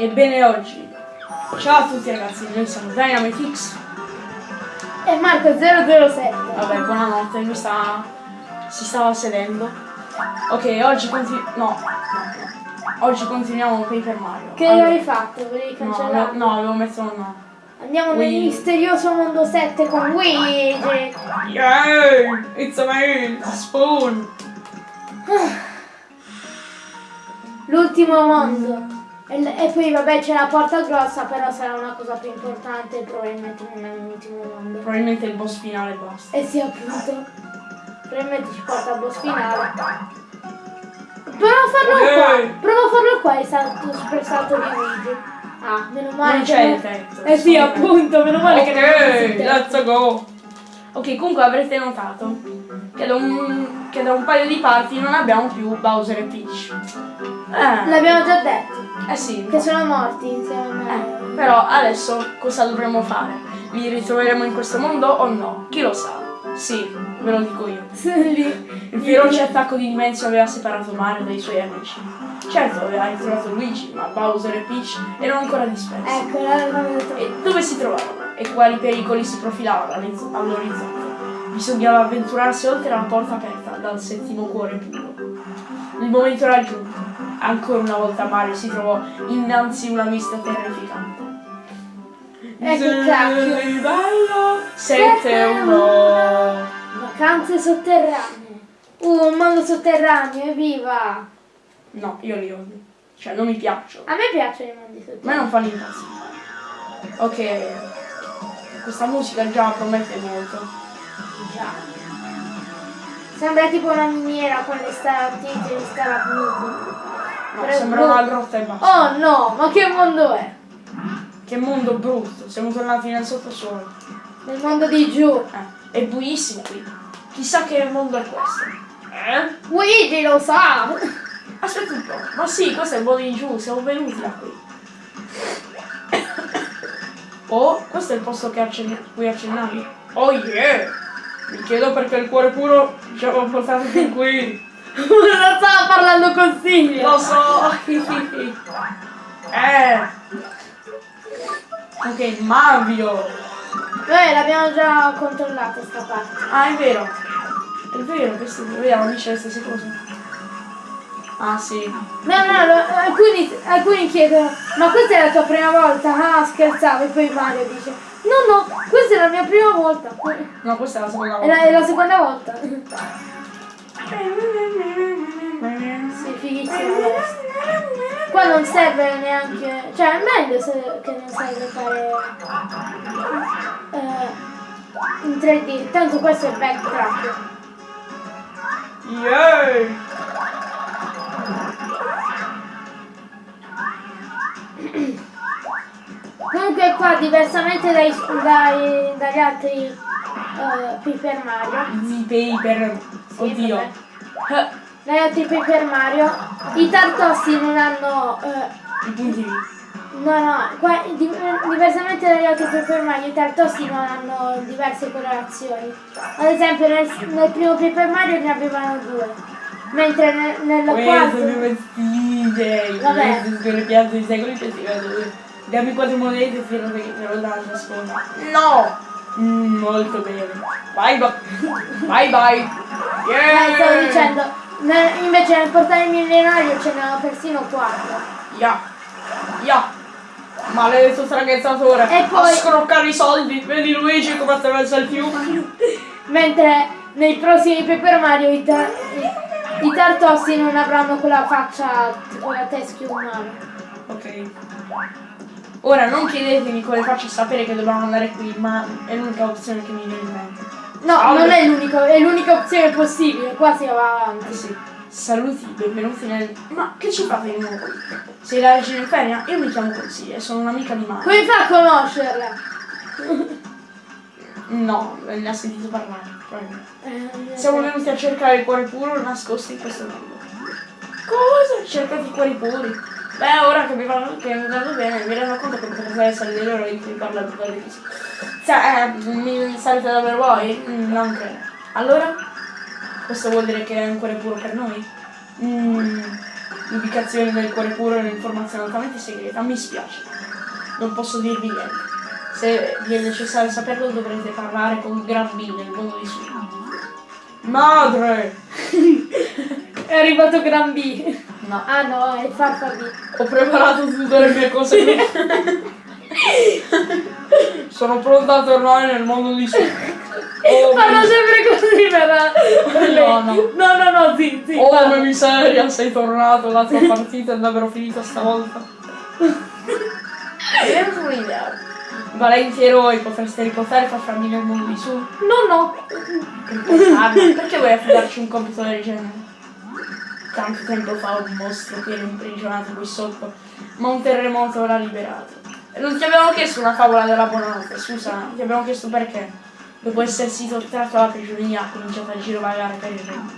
Ebbene oggi, ciao a tutti ragazzi, noi siamo Dynamitix. E Marco 007. Vabbè, buonanotte, lui sta... si stava sedendo. Ok, oggi continuiamo... No, oggi continuiamo Paper Mario. Che Allora- hai fatto? Volevi No, cancellare? avevo- no, avevo messo un no. Andiamo nel Luigi. misterioso mondo 7 con Luigi. Yay! It's a me, Spoon! L'ultimo mondo. E, poi vabbè c'è la porta grossa, però sarà una cosa più importante, probabilmente non è l'ultimo mondo. Probabilmente il boss finale basta. E sì appunto. Probabilmente ci porta al boss finale. Prova a farlo Ok. qua. Prova a farlo qua, salto super salto di Luigi. Ah, meno male. Non che c'è il tetto. Eh sì, appunto, meno male che non è Ok, let's go! Ok, comunque avrete notato che da un, che da un paio di parti non abbiamo più Bowser e Peach. Eh, L'abbiamo già detto, eh sì. che sono morti insieme. Eh, però adesso cosa dovremo fare? Li ritroveremo in questo mondo o no? Chi lo sa? Sì, ve lo dico io. Il feroce attacco di Dimensio aveva separato Mario dai suoi amici. Certo, aveva ritrovato Luigi, ma Bowser e Peach erano ancora dispersi. Ecco, l'avevamo detto. E dove si trovavano? E quali pericoli si profilavano all'oriz- all'orizzonte? Bisognava avventurarsi oltre la porta aperta dal settimo cuore puro. Il momento era giunto. Ancora una volta Mario si trovò innanzi a una vista terrificante. Che cacchio. Livello 7 1 Vacanze sotterranee. Uh, un mondo sotterraneo, evviva! No, io li odio. Cioè, non mi piacciono. A me piacciono i mondi A me sotterranei. non fanno impazzire. Ok. Questa musica già promette molto. Già. Sembra tipo una miniera con le stalattiti e le stalagmiti. No, Però- sembra una grotta e basta. Oh no, ma che mondo è? Che mondo brutto, siamo tornati nel sottosuolo. Nel mondo di giù. Eh, è buissimo qui. Chissà che mondo è questo. Eh? Luigi lo sa! Aspetta un po'. Ma sì, questo è il mondo di giù, siamo venuti da qui. Oh, questo è il posto che accenn- cui accennavi. Oh yeah! Mi chiedo perché il cuore puro ci aveva portato fin qui. non stava parlando Silvia! Lo so! eh! Ok, Mario! Noi l'abbiamo già controllata sta parte. Ah, è vero. È vero, questo vediamo, dice le stesse cose. Ah, sì. No, no, lo- alcuni, alcuni chiedono, ma questa è la tua prima volta? Ah, scherzavo, e poi Mario dice, no, no, questa è la mia prima volta. No, questa è la seconda È volta. la, è la seconda volta. Sì, fighissimo. Qua non serve neanche, cioè è meglio se, che non serve fare eh, in 3D, tanto questo è backtrack. Yay! Qua diversamente dai, dai- dagli altri eh, Paper Mario, I paper. Sì, Oddio. vabbè. Eh, dagli altri Paper Mario, i tartossi non hanno eh, I punti. No, no, qua, di- diversamente dagli altri Paper Mario, i tartossi non hanno diverse colorazioni. Ad esempio nel, nel primo Paper Mario ne avevano due, mentre nel, nel Questo quarto... mi vestite. Vabbè. Questo piante di secoli che si vedono. Dammi quattro monete e te lo te lo sponda. No! Mm, molto bene. Bye bye. Bye bye. Eh, stavo Yeah! dicendo, invece nel portale millenario ce n'erano persino quattro. Ya. Ya. Maledetto straghezzatore. E poi- A scroccare i soldi. Vedi Luigi come attraversa il fiume. Mentre nei prossimi Paper Mario i, ta- i- i tartossi non avranno quella faccia tipo la teschio umana. Ok. Ora non chiedetemi come faccio a sapere che dobbiamo andare qui, ma è l'unica opzione che mi viene in mente. No, Salve. non è l'unico, è l'unica opzione possibile, qua si va avanti. Eh sì. Saluti, benvenuti nel. Ma che ci fate di nuovo qui? Sei la regina infernia? Io mi chiamo così e sono un'amica di Mario. Come fa a conoscerla? No, ne ha sentito parlare. probabilmente. Eh, Siamo venuti a cercare il cuore puro nascosto in questo mondo. Cosa? Cercate i cuori puri? Beh, ora che mi vanno, che mi vanno bene, mi rendo conto che potrebbe essere delle ore in cui parla di cose così. Sa, eh, mi salite davvero voi? Mm, non credo. Allora? Questo vuol dire che è un cuore puro per noi? Mm, L'ubicazione del cuore puro è un'informazione altamente segreta. Mi spiace. Non posso dirvi niente. Se vi è necessario saperlo dovrete parlare con Gran B nel mondo di su. Madre! È arrivato Gran B. No. Ah no, è Farfa B. Ho preparato tutte le mie cose. Sono pronta a tornare nel mondo di su. Oh, Parla sempre così lei. No, no. No, no, no, sì, sì. Oh, parla. miseria, sei tornato, la tua partita è davvero finita stavolta. Un'idea. Valenti eroi, potreste riportare e far farmi nel mondo di su? No, no. Riportarla? Perché vuoi affidarci un compito del genere? Tanto tempo fa un mostro che era imprigionato qui sotto, ma un terremoto l'ha liberato. Non ti abbiamo chiesto una favola della buonanotte, scusa, ti abbiamo chiesto perché. Dopo essersi sottratto alla prigionia ha cominciato a girovagare per il regno.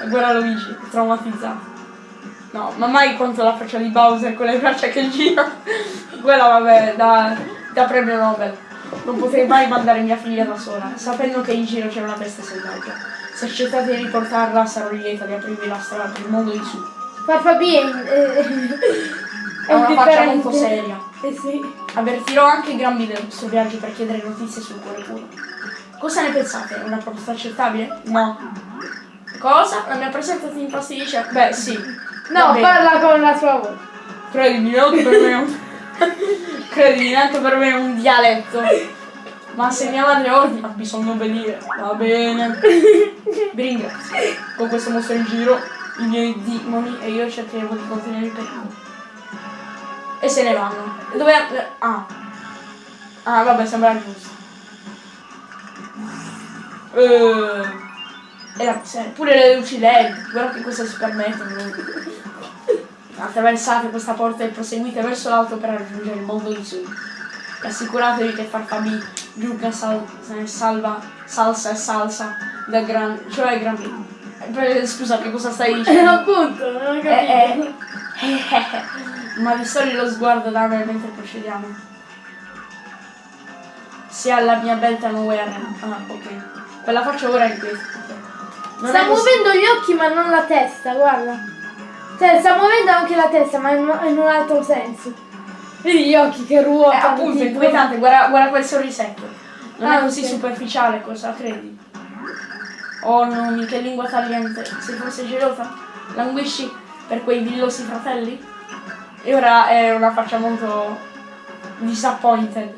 La guerra Luigi, traumatizzato. No, ma mai quanto la faccia di Bowser con le braccia che gira. Quella vabbè, da, da premio Nobel. Non potrei mai mandare mia figlia da sola, sapendo che in giro c'è una bestia selvaggia. Se accettate di riportarla sarò lieta di aprirvi la strada per il mondo di su. Farfa B è, è, È una faccia molto seria. Eh sì. Avvertirò anche Grambi del vostro viaggio per chiedere notizie sul cuore puro. Cosa ne pensate? È una proposta accettabile? No. Cosa? La mia presenza ti infastidisce? Beh, sì. No, bene. parla con la tua voce. Credimi, neanche per me Credimi, neanche per me è un dialetto. Ma se mia madre ordina, bisogna obbedire. Va bene. Vi ringrazio. Con questo mostro in giro, i miei demoni e io cercheremo di contenere il pericolo. E se ne vanno. Dove... Ah. Ah, vabbè, sembra giusto. Eh... E la, pure le luci LED, guarda che cosa si permettono. Attraversate questa porta e proseguite verso l'alto per raggiungere il mondo di su. E assicuratevi che Farfabi giunga sal- salva, salsa e salsa da gran... cioè gran... eh, Scusa, che cosa stai Eh, dicendo? appunto, non ho capito. Eh, eh. Ma distogli lo sguardo da me mentre procediamo. Si ha la mia belta arrendere. Ah, ok. Quella faccia ora è questa. Non sta muovendo gli occhi ma non la testa, guarda. Cioè, sta muovendo anche la testa, ma in, in un altro senso. Vedi gli occhi che Eh, ruotano. appunto, è tipo- inquietante, guarda, guarda quel sorrisetto. Non Ah, è così ok. superficiale, cosa credi? Oh no, che lingua tagliente. Sei forse gelosa? Languisci per quei villosi fratelli? E ora è una faccia molto disappointed.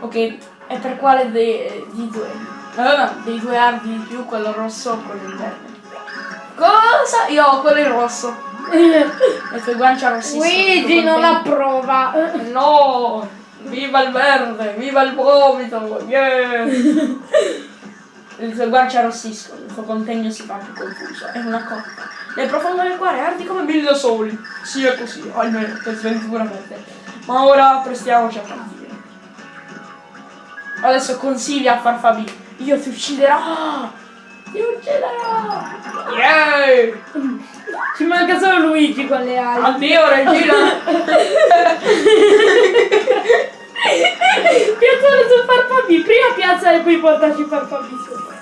Ok, e per quale dei, di due? eh, dei due ardi di più, quello rosso o quello in verde? Cosa? Io ho quello in rosso. Le tue guance rossissime. Luigi Sono non approva. No! Viva il verde! Viva il vomito! Yeah! Le tue guance arrossiscono, il tuo contegno si fa più confuso. È una cotta. Nel profondo del cuore ardi come mille soli. Sì, è così, almeno per sventura per te. Ma ora prestiamoci a partire. Adesso consigli a Farfabi. Io ti ucciderò! Ti ucciderò! Yeah! Ci manca solo Luigi con le ali. Addio regina! Piazzare su Farfabi. Prima piazza e poi portaci Farfabi sopra.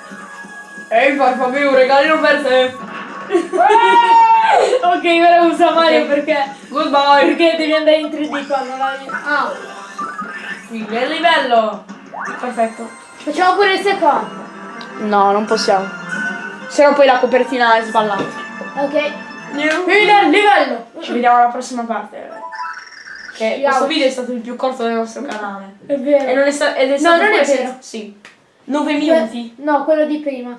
Ehi Farfabi, un regalino per te! ok, ora usa Mario Ok. perché. Goodbye! Perché devi andare in 3D quando la. Ah, Qui è il livello! Perfetto. facciamo pure il secondo. No, non possiamo. Se no poi la copertina è sballata. Ok. Fine al livello. Ci vediamo alla prossima parte. Che Ciao. questo video è stato il più corto del nostro canale. È E vero. non è, sta- ed è No, stato non è vero. Sì. 9 minuti. No, quello di prima.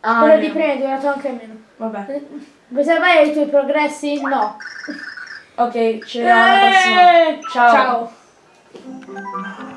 Ah, quello è di prima è durato anche meno. Vabbè. Vuoi salvare i tuoi progressi? No. Ok, ci vediamo alla prossima. Eh, Ciao. Ciao.